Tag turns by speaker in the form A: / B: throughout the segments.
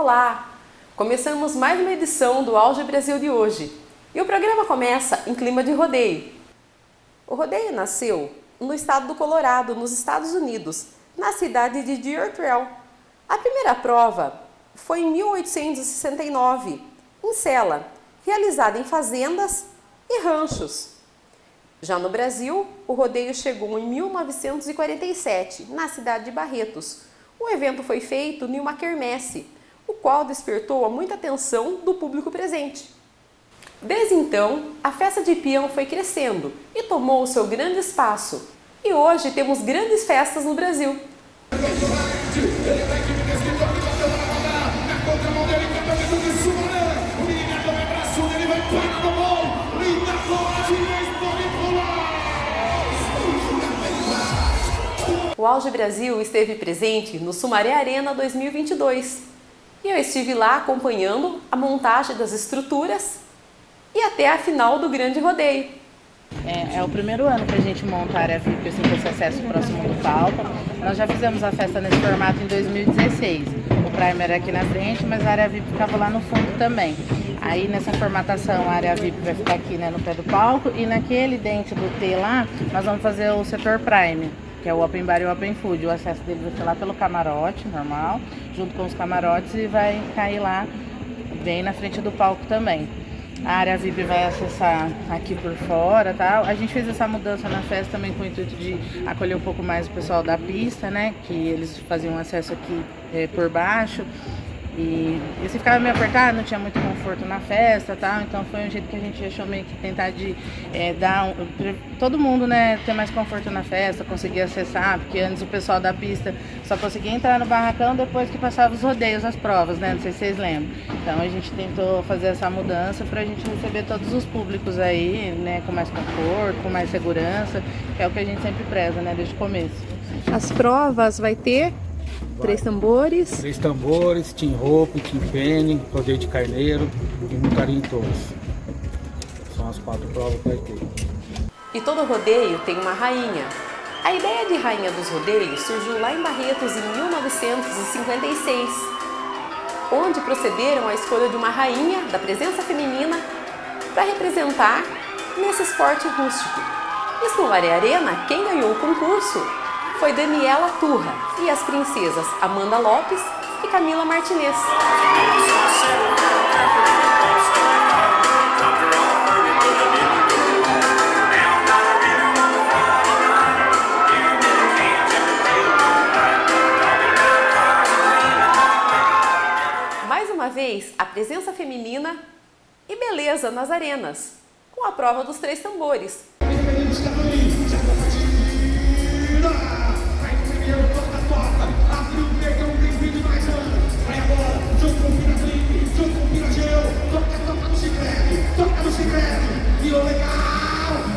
A: Olá! Começamos mais uma edição do Auge Brasil de hoje. E o programa começa em clima de rodeio. O rodeio nasceu no estado do Colorado, nos Estados Unidos, na cidade de Deer Trail. A primeira prova foi em 1869, em Sela, realizada em fazendas e ranchos. Já no Brasil, o rodeio chegou em 1947, na cidade de Barretos. O evento foi feito em uma quermesse, o qual despertou muita atenção do público presente. Desde então, a festa de peão foi crescendo e tomou seu grande espaço. E hoje temos grandes festas no Brasil. O Auge Brasil esteve presente no Sumaré Arena 2022 e eu estive lá acompanhando a montagem das estruturas e até a final do grande rodeio.
B: É, é, o primeiro ano que a gente monta a área VIP assim, com acesso próximo do palco. Nós já fizemos a festa nesse formato em 2016. O primer era aqui na frente, mas a área VIP ficava lá no fundo também. Aí nessa formatação a área VIP vai ficar aqui né, no pé do palco e naquele dente do T lá nós vamos fazer o setor Prime que é o Open Bar e o Open Food. O acesso dele vai ser lá pelo camarote, normal, junto com os camarotes e vai cair lá bem na frente do palco também. A área VIP vai acessar aqui por fora, tá? A gente fez essa mudança na festa também com o intuito de acolher um pouco mais o pessoal da pista, né? Que eles faziam acesso aqui é, por baixo. E, se ficava meio apertado, não tinha muito conforto na festa tal, então foi um jeito que a gente achou meio que tentar de é, dar um, todo mundo né, ter mais conforto na festa, conseguir acessar, porque antes o pessoal da pista só conseguia entrar no barracão depois que passava os rodeios, as provas, né? Não sei se vocês lembram. Então a gente tentou fazer essa mudança para a gente receber todos os públicos aí, né, com mais conforto, com mais segurança, que é o que a gente sempre preza, né, desde o começo.
A: As provas vai ter Três tambores.
C: Três tambores, Team Rope, Team Penny, Rodeio de Carneiro e Montaria em Torres. São as quatro provas que vai ter.
A: E todo rodeio tem uma rainha. A ideia de rainha dos rodeios surgiu lá em Barretos em 1956, onde procederam à escolha de uma rainha da presença feminina para representar nesse esporte rústico. E no Maré Arena, quem ganhou o concurso foi Daniela Turra e as princesas Amanda Lopes e Camila Martinez. Mais uma vez, a presença feminina e beleza nas arenas, com a prova dos três tambores.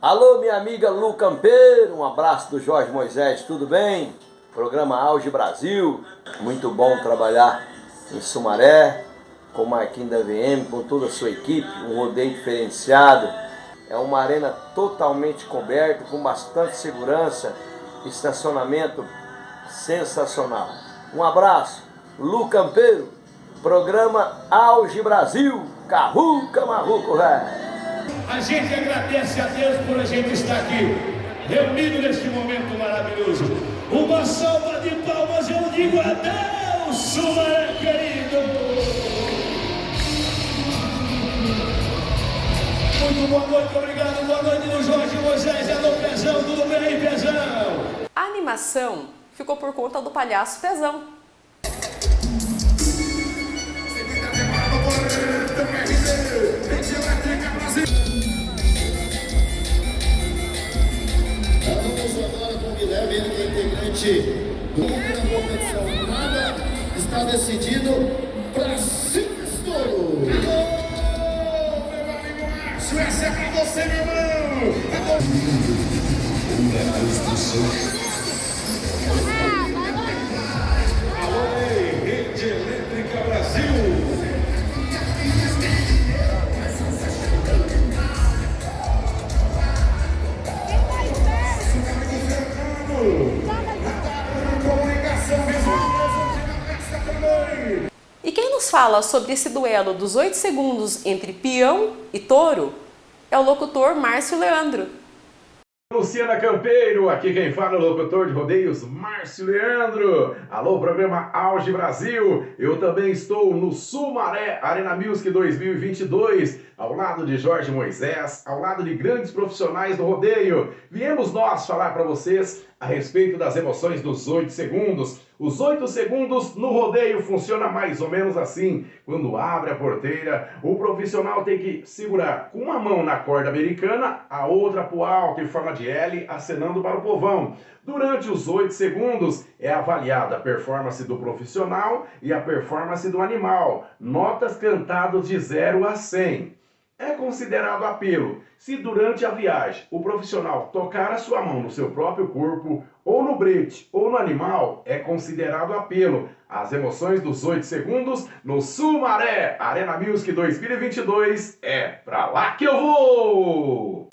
D: Alô, minha amiga Lu Campeiro, um abraço do Jorge Moisés, tudo bem? Programa Auge Brasil, muito bom trabalhar em Sumaré, com o Marquinhos da VM, com toda a sua equipe, um rodeio diferenciado. É uma arena totalmente coberta, com bastante segurança, estacionamento sensacional. Um abraço, Lu Campeiro, programa Auge Brasil. Carruca Marruco, velho.
E: A gente agradece a Deus por a gente estar aqui, reunido neste momento maravilhoso. Uma salva de palmas, eu digo adeus, Sumaré querido. Muito boa noite, obrigado. Boa noite do Jorge Moisés, é do Pezão, tudo bem, Pezão?
A: A animação ficou por conta do palhaço Pezão.
F: Gente, na competição, nada está decidido para Sisto!
E: touro. Oh, meu amigo Márcio, essa é pra você, meu irmão. Uma
A: fala sobre esse duelo dos 8 segundos entre peão e touro é o locutor Márcio Leandro.
F: Luciana Campeiro, aqui quem fala é o locutor de rodeios Márcio Leandro. Alô, programa Auge Brasil. Eu também estou no Sumaré Arena Music 2022, ao lado de Jorge Moisés, ao lado de grandes profissionais do rodeio. Viemos nós falar para vocês a respeito das emoções dos 8 segundos. Os 8 segundos no rodeio funciona mais ou menos assim. Quando abre a porteira, o profissional tem que segurar com uma mão na corda americana, a outra pro alto em forma de L, acenando para o povão. Durante os 8 segundos é avaliada a performance do profissional e a performance do animal. Notas cantadas de 0 a 100 é considerado apelo se durante a viagem o profissional tocar a sua mão no seu próprio corpo, ou no brete, ou no animal, é considerado apelo. As emoções dos 8 segundos no Sumaré Arena Music 2022 é pra lá que eu vou!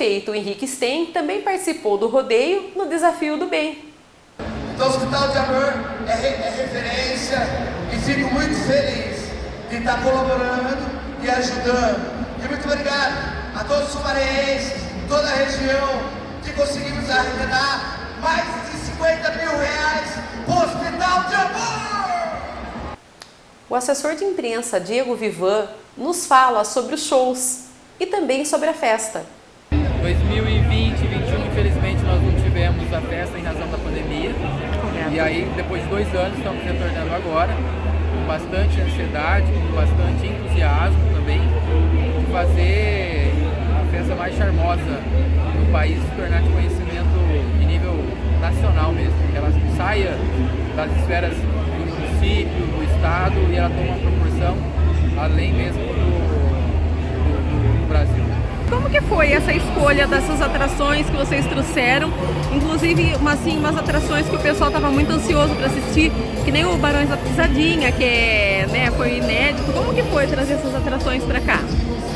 A: Vice-prefeito Henrique Sten também participou do rodeio no Desafio do Bem.
G: Então, o Hospital de Amor é, re é referência e fico muito feliz de estar colaborando e ajudando. E muito obrigado a todos os sumareenses, toda a região, que conseguimos arrecadar mais de 50 mil reais para o Hospital de Amor!
A: O assessor de imprensa Diego Vivan nos fala sobre os shows e também sobre a festa.
H: 2020 e 2021, infelizmente, nós não tivemos a festa em razão da pandemia. E aí, depois de dois anos, estamos retornando agora, com bastante ansiedade, com bastante entusiasmo também, de fazer a festa mais charmosa do país se tornar de conhecimento de nível nacional mesmo. Que ela saia das esferas do município, do estado e ela tome uma proporção além mesmo do.
I: Como que foi essa escolha dessas atrações que vocês trouxeram? Inclusive, uma, assim, umas atrações que o pessoal estava muito ansioso para assistir, que nem o Barões da Pisadinha, que é, né, foi inédito. Como que foi trazer essas atrações para cá?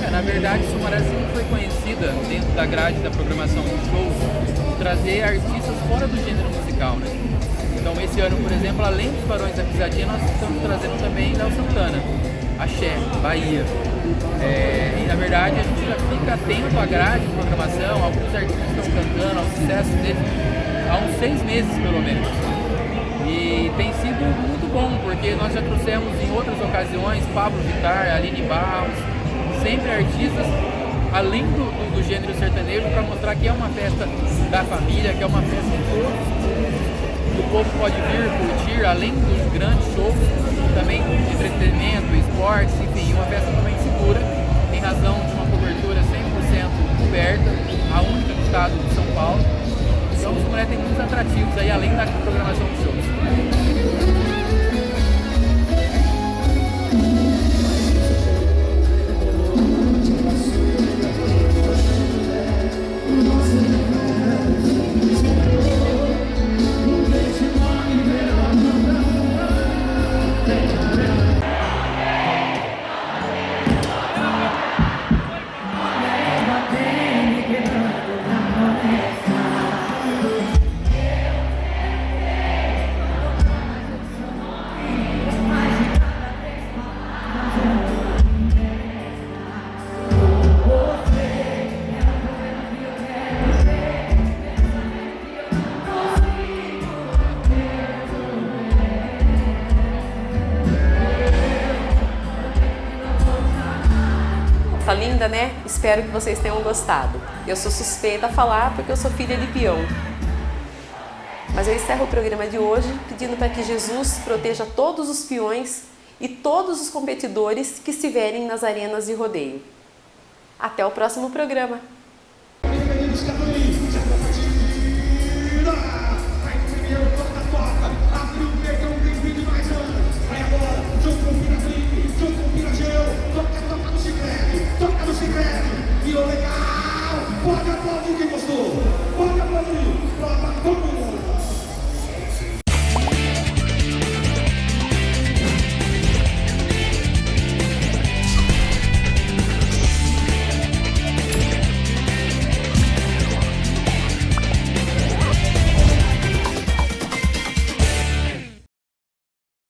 H: É, na verdade, sempre foi conhecida dentro da grade da programação do show trazer artistas fora do gênero musical, né? Então, esse ano, por exemplo, além dos Barões da Pisadinha, nós estamos trazendo também Léo Santana, Axé, Bahia. É, verdade a gente já fica atento à grade de programação, alguns artistas estão cantando, ao sucesso deles há uns seis meses pelo menos. E tem sido muito bom, porque nós já trouxemos em outras ocasiões Pablo Vittar, Aline Barros, sempre artistas além do, do, do gênero sertanejo para mostrar que é uma festa da família, que é uma festa de todos que o povo pode vir curtir, além dos grandes shows, também entretenimento, esportes, enfim, uma festa totalmente segura, razão de uma cobertura 100% coberta, a única do estado de São Paulo. Então, o Sumaré tem muitos atrativos aí, além da programação de shows.
A: Né? Espero que vocês tenham gostado. Eu sou suspeita a falar porque eu sou filha de peão. Mas eu encerro o programa de hoje pedindo para que Jesus proteja todos os peões e todos os competidores que estiverem nas arenas de rodeio. Até o próximo programa! de crepe, virou legal, bota a quem gostou.